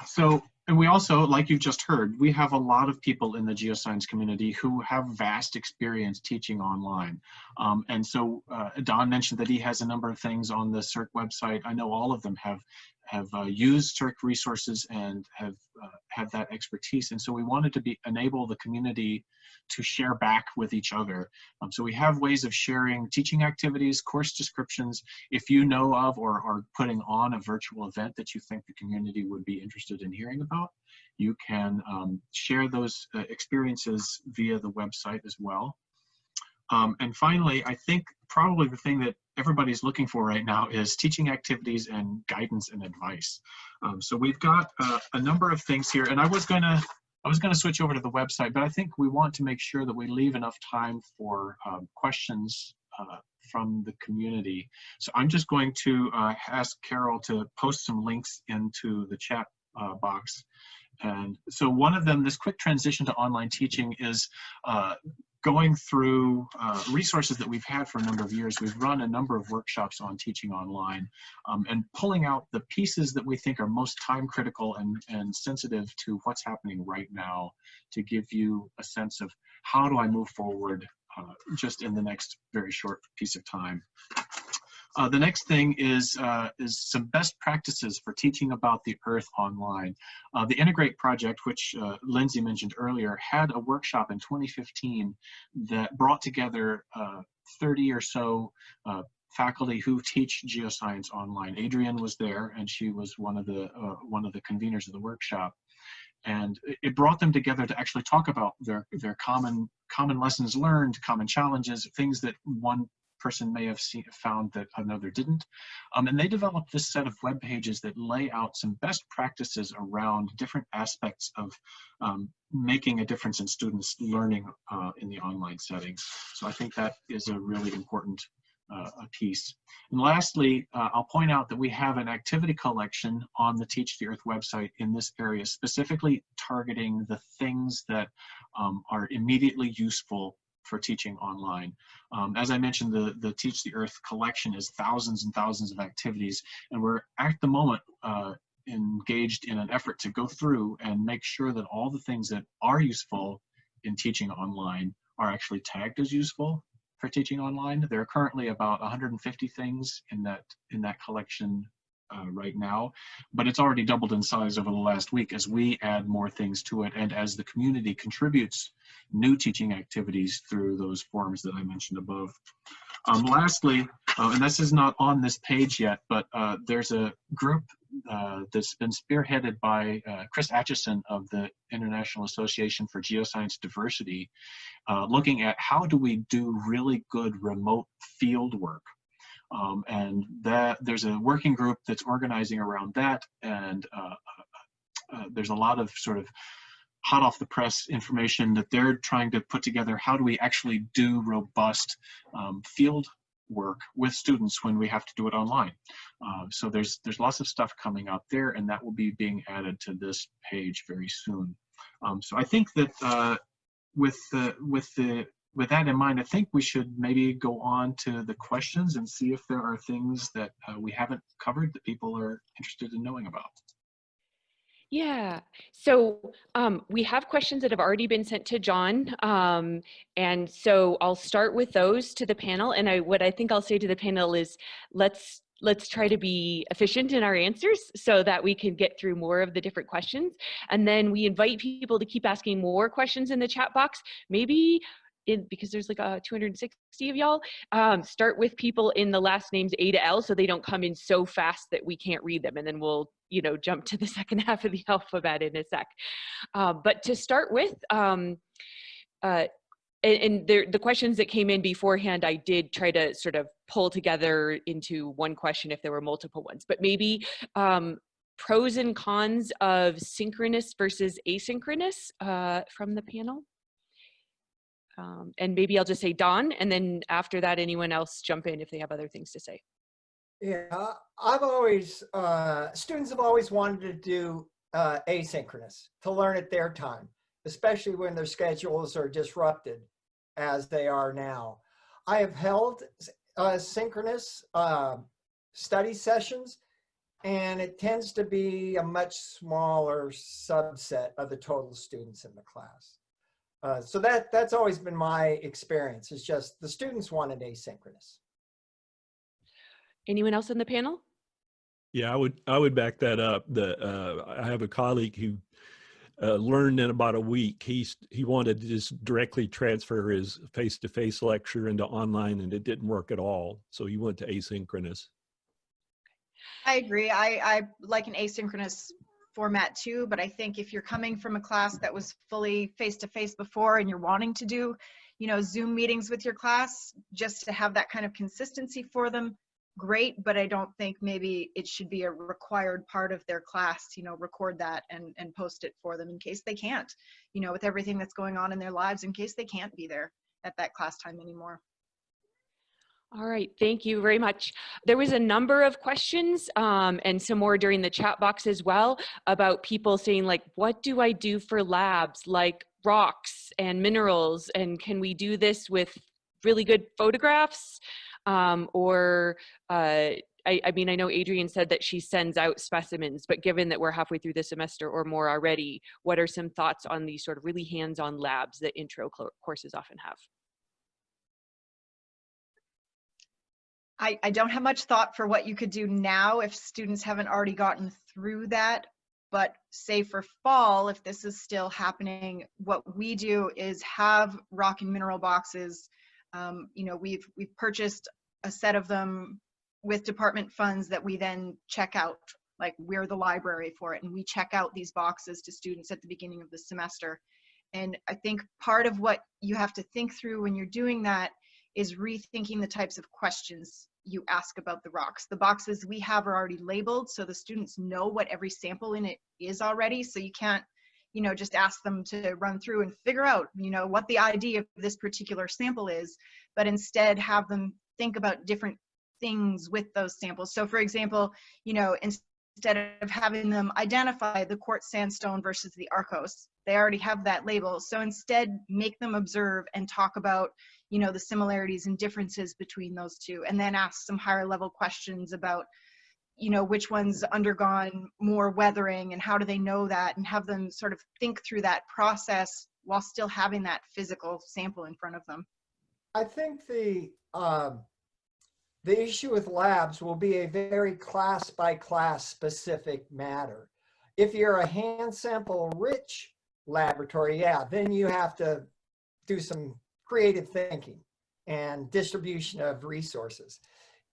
So, and we also, like you've just heard, we have a lot of people in the geoscience community who have vast experience teaching online. Um, and so uh, Don mentioned that he has a number of things on the SERC website. I know all of them have have uh, used SERC resources and have uh, have that expertise. And so we wanted to be enable the community to share back with each other. Um, so we have ways of sharing teaching activities, course descriptions. If you know of or are putting on a virtual event that you think the community would be interested in hearing about, you can um, share those uh, experiences via the website as well. Um, and finally, I think probably the thing that everybody's looking for right now is teaching activities and guidance and advice. Um, so we've got uh, a number of things here, and I was gonna I was gonna switch over to the website, but I think we want to make sure that we leave enough time for um, questions uh, from the community. So I'm just going to uh, ask Carol to post some links into the chat uh, box. And so one of them, this quick transition to online teaching is uh, going through uh, resources that we've had for a number of years, we've run a number of workshops on teaching online um, and pulling out the pieces that we think are most time critical and, and sensitive to what's happening right now to give you a sense of how do I move forward uh, just in the next very short piece of time. Uh, the next thing is, uh, is some best practices for teaching about the Earth online. Uh, the Integrate project, which uh, Lindsay mentioned earlier, had a workshop in 2015 that brought together uh, 30 or so uh, faculty who teach geoscience online. Adrienne was there, and she was one of the one of the conveners of the workshop and it brought them together to actually talk about their their common common lessons learned, common challenges, things that one person may have seen, found that another didn't. Um, and they developed this set of web pages that lay out some best practices around different aspects of um, making a difference in students learning uh, in the online settings. So I think that is a really important uh, a piece. And lastly, uh, I'll point out that we have an activity collection on the Teach the Earth website in this area, specifically targeting the things that um, are immediately useful for teaching online. Um, as I mentioned, the, the Teach the Earth collection is thousands and thousands of activities, and we're at the moment uh, engaged in an effort to go through and make sure that all the things that are useful in teaching online are actually tagged as useful for teaching online. There are currently about 150 things in that in that collection uh, right now, but it's already doubled in size over the last week as we add more things to it and as the community contributes new teaching activities through those forums that I mentioned above. Um, lastly, uh, and this is not on this page yet, but uh, there's a group uh, that's been spearheaded by uh, Chris Atchison of the International Association for Geoscience Diversity, uh, looking at how do we do really good remote field work. Um, and that there's a working group that's organizing around that, and uh, there's a lot of sort of hot off the press information that they're trying to put together. How do we actually do robust um, field work with students when we have to do it online. Uh, so there's there's lots of stuff coming out there, and that will be being added to this page very soon. Um, so I think that uh, with the with the with that in mind, I think we should maybe go on to the questions and see if there are things that uh, we haven't covered that people are interested in knowing about. Yeah, so um, we have questions that have already been sent to John. Um, and so I'll start with those to the panel. And I, what I think I'll say to the panel is let's let's try to be efficient in our answers so that we can get through more of the different questions. And then we invite people to keep asking more questions in the chat box. Maybe in because there's like a 260 of y'all um, start with people in the last names a to l so they don't come in so fast that we can't read them and then we'll you know jump to the (laughs) second half of the alphabet in a sec uh, but to start with um, uh, and, there, the questions that came in beforehand, I did try to sort of pull together into one question if there were multiple ones, but maybe um, pros and cons of synchronous versus asynchronous uh, from the panel. Um, and maybe I'll just say Don, and then after that, anyone else jump in if they have other things to say. Yeah, I've always, uh, students have always wanted to do uh, asynchronous, to learn at their time, especially when their schedules are disrupted as they are now. I have held uh, synchronous uh, study sessions, and it tends to be a much smaller subset of the total students in the class. Uh, so that that's always been my experience. It's just the students wanted asynchronous. Anyone else in the panel? Yeah, I would I would back that up. The uh, I have a colleague who uh, learned in about a week. He's he wanted to just directly transfer his face-to-face -face lecture into online, and it didn't work at all. So he went to asynchronous. I agree. I I like an asynchronous format too, but I think if you're coming from a class that was fully face-to-face before and you're wanting to do, you know, Zoom meetings with your class just to have that kind of consistency for them, great, but I don't think maybe it should be a required part of their class, you know, record that and, and post it for them in case they can't, you know, with everything that's going on in their lives, in case they can't be there at that class time anymore. All right, thank you very much. There was a number of questions um, and some more during the chat box as well about people saying like, what do I do for labs like rocks and minerals? And can we do this with really good photographs? Um, or uh, I, I, mean, I know Adrian said that she sends out specimens, but given that we're halfway through the semester or more already, what are some thoughts on these sort of really hands-on labs that intro courses often have? I, I don't have much thought for what you could do now if students haven't already gotten through that. But say for fall, if this is still happening, what we do is have rock and mineral boxes. Um, you know, we've we've purchased a set of them with department funds that we then check out. Like we're the library for it, and we check out these boxes to students at the beginning of the semester. And I think part of what you have to think through when you're doing that is rethinking the types of questions you ask about the rocks. The boxes we have are already labeled, so the students know what every sample in it is already, so you can't you know, just ask them to run through and figure out, you know, what the ID of this particular sample is, but instead have them think about different things with those samples. So for example, you know, instead of having them identify the quartz sandstone versus the arkose. They already have that label. So instead, make them observe and talk about, you know, the similarities and differences between those two, and then ask some higher level questions about, you know, which one's undergone more weathering and how do they know that, and have them sort of think through that process while still having that physical sample in front of them. I think the, um, the issue with labs will be a very class by class specific matter. If you're a hand sample rich laboratory, yeah, then you have to do some creative thinking and distribution of resources.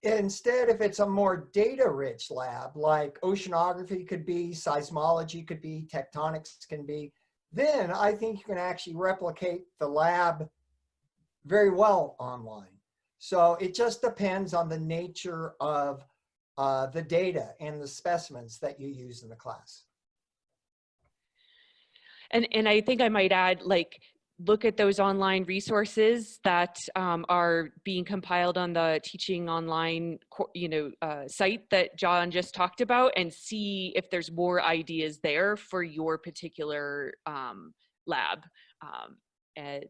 Instead, if it's a more data rich lab, like oceanography could be, seismology could be, tectonics can be, then I think you can actually replicate the lab very well online. So it just depends on the nature of uh, the data and the specimens that you use in the class. And, and I think I might add, like, look at those online resources that um, are being compiled on the teaching online you know uh, site that john just talked about and see if there's more ideas there for your particular um, lab um, and,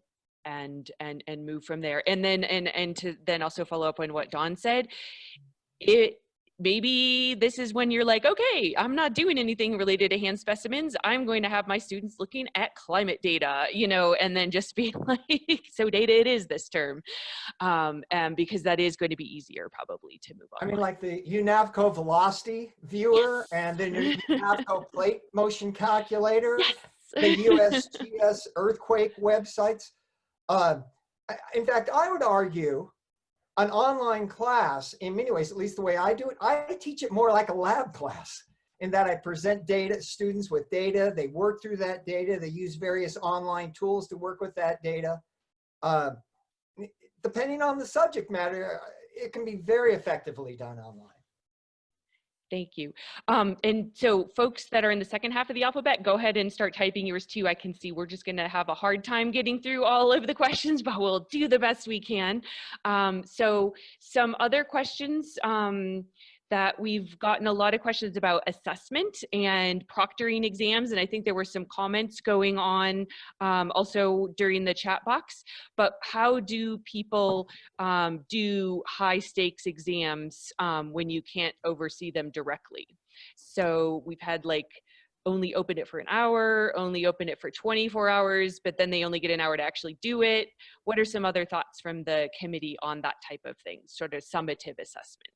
and and and move from there. And then and and to then also follow up on what don said it maybe this is when you're like, okay, I'm not doing anything related to hand specimens. I'm going to have my students looking at climate data, you know, and then just (laughs) be like, so data it is this term. Um, and because that is going to be easier probably to move on. I mean, like the UNAVCO velocity viewer yes. and then your UNAVCO (laughs) plate motion calculator, yes. the (laughs) USGS earthquake websites. Uh, in fact, I would argue an online class, in many ways, at least the way I do it, I teach it more like a lab class in that I present data, students with data, they work through that data, they use various online tools to work with that data. Uh, depending on the subject matter, it can be very effectively done online. Thank you. Um, and so folks that are in the second half of the alphabet, go ahead and start typing yours too. I can see we're just gonna have a hard time getting through all of the (laughs) questions, but we'll do the best we can. Um, so some other questions. Um, that we've gotten a lot of questions about assessment and proctoring exams. And I think there were some comments going on um, also during the chat box. But how do people um, do high stakes exams um, when you can't oversee them directly? So we've had like only open it for an hour, only open it for 24 hours, but then they only get an hour to actually do it. What are some other thoughts from the committee on that type of thing, sort of summative assessment?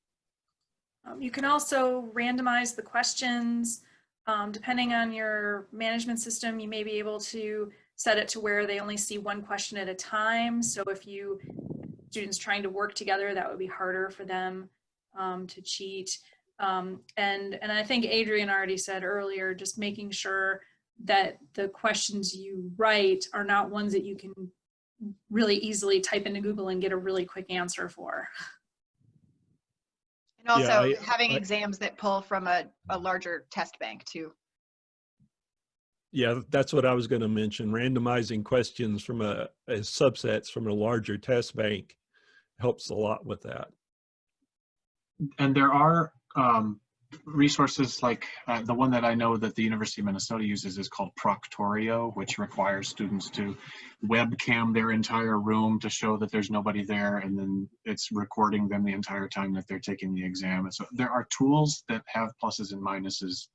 Um, you can also randomize the questions. Um, depending on your management system, you may be able to set it to where they only see one question at a time. So if you students trying to work together, that would be harder for them um, to cheat. Um, and, and I think Adrian already said earlier, just making sure that the questions you write are not ones that you can really easily type into Google and get a really quick answer for. (laughs) And also Yeah, I- having I- exams that pull from a, a larger test bank too. Yeah, that's what I was going to mention. Randomizing questions from a as subsets from a larger test bank helps a lot with that. And there are um, resources like uh, the one that I know that the University of Minnesota uses is called Proctorio, which requires students to webcam their entire room to show that there's nobody there, and then it's recording them the entire time that they're taking the exam. And so there are tools that have pluses and minuses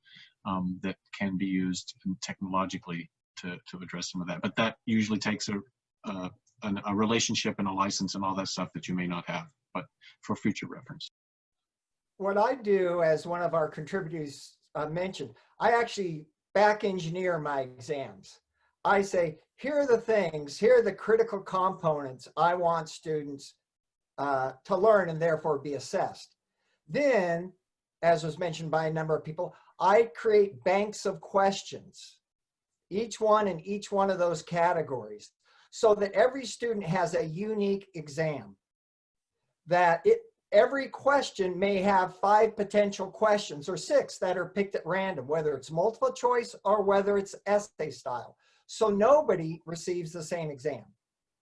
um, that can be used technologically to, to address some of that. But that usually takes a, a, a relationship and a license and all that stuff that you may not have, but for future reference what I do, as one of our contributors uh, mentioned, I actually back engineer my exams. I say, here are the things, here are the critical components I want students uh, to learn and therefore be assessed. Then, as was mentioned by a number of people, I create banks of questions, each one in each one of those categories, so that every student has a unique exam that it every question may have five potential questions or six that are picked at random, whether it's multiple choice or whether it's essay style. So nobody receives the same exam.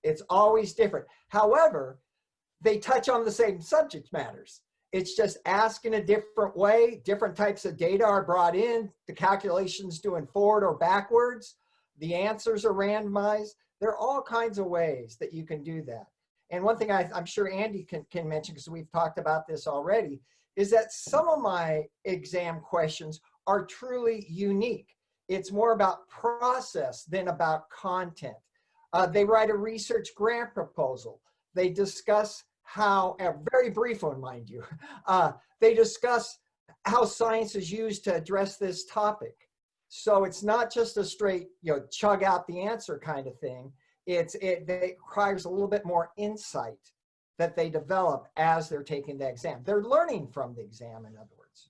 It's always different. However, they touch on the same subject matters. It's just asked in a different way. Different types of data are brought in. The calculations doing forward or backwards. The answers are randomized. There are all kinds of ways that you can do that. And one thing I, am sure Andy can, can mention, because we've talked about this already, is that some of my exam questions are truly unique. It's more about process than about content. Uh, they write a research grant proposal. They discuss how, a very brief one, mind you, (laughs) uh, they discuss how science is used to address this topic. So it's not just a straight, you know, chug out the answer kind of thing. It's, it, it requires a little bit more insight that they develop as they're taking the exam. They're learning from the exam, in other words.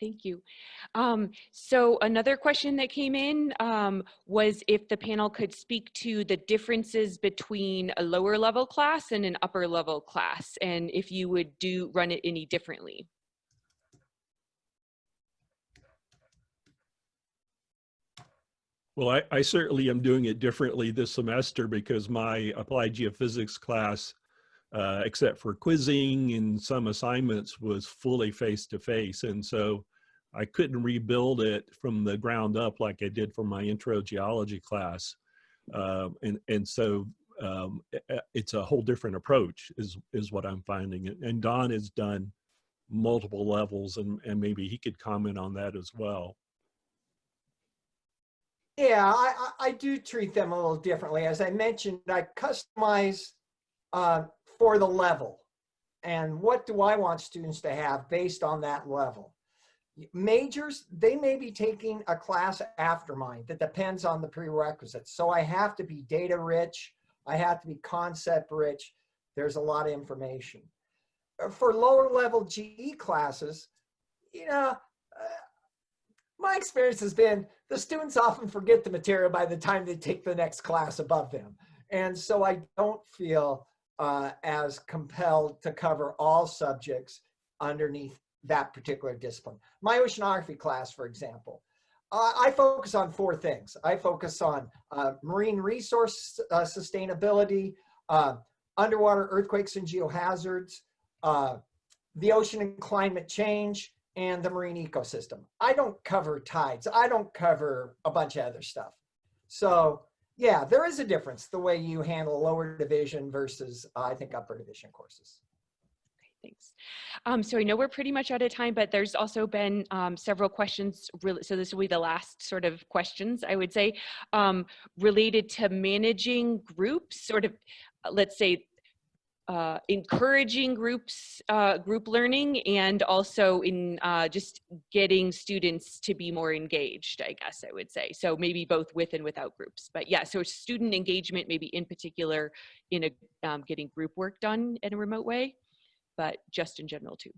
Thank you. Um, so another question that came in um, was if the panel could speak to the differences between a lower level class and an upper level class, and if you would do run it any differently. Well, I, I, certainly am doing it differently this semester because my applied geophysics class, uh, except for quizzing and some assignments, was fully face-to-face. -face. And so I couldn't rebuild it from the ground up like I did for my intro geology class. Um, and, and so um, it's a whole different approach is, is what I'm finding. And Don has done multiple levels and, and maybe he could comment on that as well. Yeah, I, I do treat them a little differently. As I mentioned, I customize uh, for the level. And what do I want students to have based on that level? Majors, they may be taking a class after mine that depends on the prerequisites. So I have to be data rich. I have to be concept rich. There's a lot of information. Uh, for lower level GE classes, you know, uh, my experience has been the students often forget the material by the time they take the next class above them. And so I don't feel uh, as compelled to cover all subjects underneath that particular discipline. My oceanography class, for example, uh, I focus on four things. I focus on uh, marine resource uh, sustainability, uh, underwater earthquakes and geohazards, uh, the ocean and climate change, and the marine ecosystem. I don't cover tides. I don't cover a bunch of other stuff. So yeah, there is a difference the way you handle lower division versus uh, I think upper division courses. Thanks. Um, so I know we're pretty much out of time, but there's also been um, several questions. Really, so this will be the last sort of questions I would say um, related to managing groups. Sort of, let's say, uh, encouraging groups, uh, group learning, and also in uh, just getting students to be more engaged, I guess I would say. So maybe both with and without groups. But yeah, so student engagement, maybe in particular in a, um, getting group work done in a remote way, but just in general too.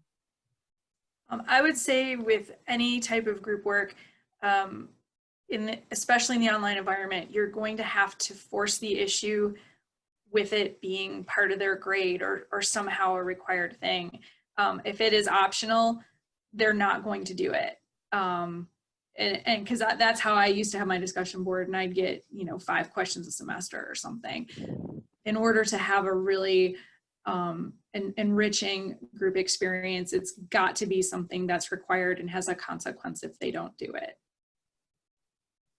Um, I would say with any type of group work, um, in the, especially in the online environment, you're going to have to force the issue with it being part of their grade or, or somehow a required thing. Um, if it is optional, they're not going to do it. Um, and because that, that's how I used to have my discussion board and I'd get, you know, five questions a semester or something. In order to have a really um, en enriching group experience, it's got to be something that's required and has a consequence if they don't do it.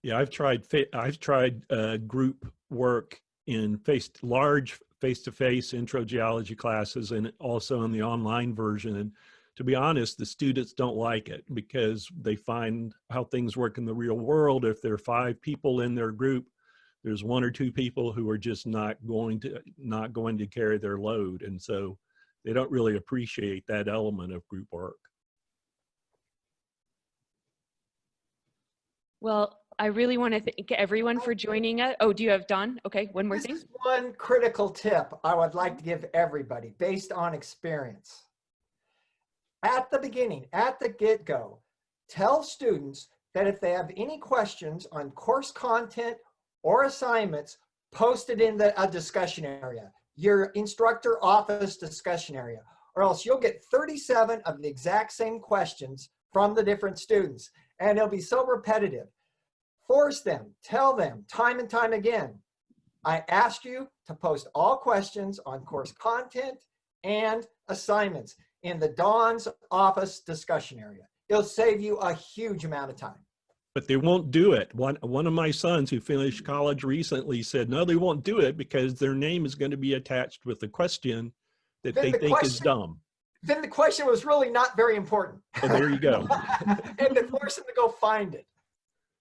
Yeah, I've tried, I've tried uh, group work in face large face-to-face -face intro geology classes and also in the online version. And to be honest, the students don't like it because they find how things work in the real world. If there are five people in their group, there's one or two people who are just not going to not going to carry their load. And so they don't really appreciate that element of group work. Well, I really want to thank everyone for joining us. Oh, do you have Don? Okay, one more this thing. one critical tip I would like to give everybody based on experience. At the beginning, at the get-go, tell students that if they have any questions on course content or assignments, post it in the a discussion area, your instructor office discussion area, or else you'll get 37 of the exact same questions from the different students. And it'll be so repetitive Force them, tell them time and time again. I ask you to post all questions on course content and assignments in the Don's office discussion area. It'll save you a huge amount of time. But they won't do it. One, one of my sons who finished college recently said, no, they won't do it because their name is going to be attached with a question that Then they the think is dumb. Then the question was really not very important. So there you go. (laughs) and to force them to go find it.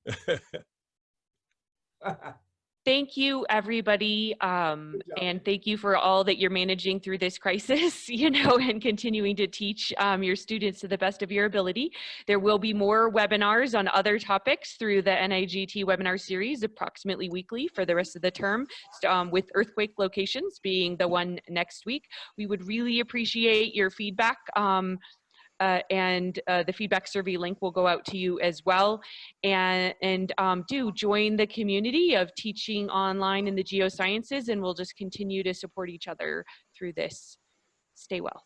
(laughs) Thank you, everybody. Um, and thank you for all that you're managing through this crisis, (laughs) you know, and continuing to teach um, your students to the best of your ability. There will be more webinars on other topics through the NAGT webinar series approximately weekly for the rest of the term, um, with earthquake locations being the one next week. We would really appreciate your feedback. Uh, and uh, the feedback survey link will go out to you as well and, and um, do join the community of teaching online in the geosciences and we'll just continue to support each other through this. Stay well.